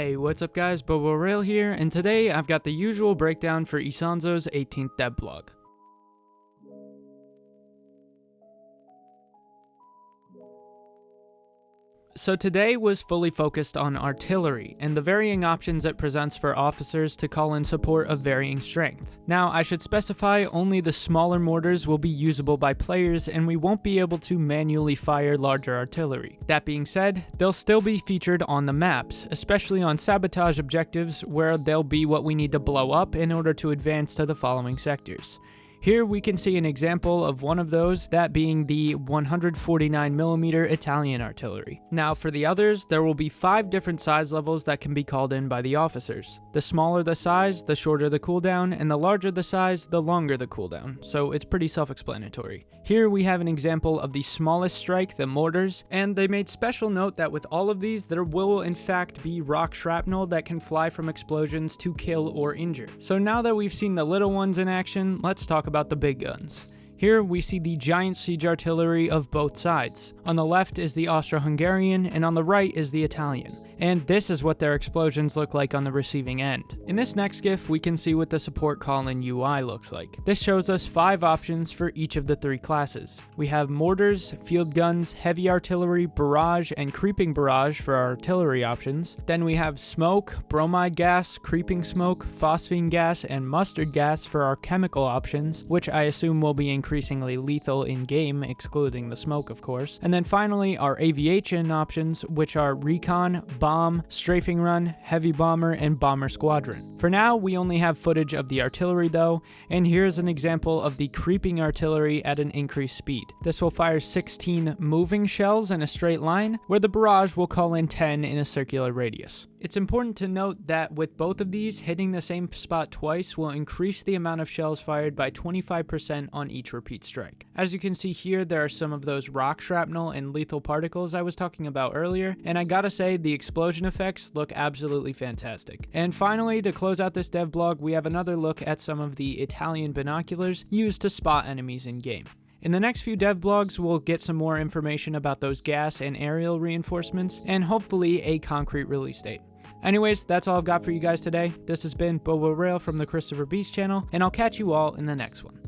Hey, what's up guys, Bobo Rail here, and today I've got the usual breakdown for Isonzo's 18th dev blog. So today was fully focused on artillery and the varying options it presents for officers to call in support of varying strength. Now I should specify only the smaller mortars will be usable by players and we won't be able to manually fire larger artillery. That being said, they'll still be featured on the maps, especially on sabotage objectives where they'll be what we need to blow up in order to advance to the following sectors. Here we can see an example of one of those, that being the 149mm Italian artillery. Now for the others, there will be five different size levels that can be called in by the officers. The smaller the size, the shorter the cooldown, and the larger the size, the longer the cooldown, so it's pretty self-explanatory. Here we have an example of the smallest strike, the mortars, and they made special note that with all of these, there will in fact be rock shrapnel that can fly from explosions to kill or injure. So now that we've seen the little ones in action, let's talk about the big guns. Here we see the giant siege artillery of both sides. On the left is the Austro-Hungarian and on the right is the Italian and this is what their explosions look like on the receiving end. In this next GIF, we can see what the support call-in UI looks like. This shows us five options for each of the three classes. We have mortars, field guns, heavy artillery, barrage, and creeping barrage for our artillery options. Then we have smoke, bromide gas, creeping smoke, phosphine gas, and mustard gas for our chemical options, which I assume will be increasingly lethal in-game, excluding the smoke of course. And then finally, our aviation options, which are recon, bomb, bomb, strafing run, heavy bomber, and bomber squadron. For now, we only have footage of the artillery though, and here's an example of the creeping artillery at an increased speed. This will fire 16 moving shells in a straight line, where the barrage will call in 10 in a circular radius. It's important to note that with both of these, hitting the same spot twice will increase the amount of shells fired by 25% on each repeat strike. As you can see here, there are some of those rock shrapnel and lethal particles I was talking about earlier, and I gotta say, the explosion effects look absolutely fantastic. And finally, to close out this dev blog, we have another look at some of the Italian binoculars used to spot enemies in game. In the next few dev blogs, we'll get some more information about those gas and aerial reinforcements, and hopefully a concrete release date. Anyways, that's all I've got for you guys today. This has been Bobo Rail from the Christopher Beast channel, and I'll catch you all in the next one.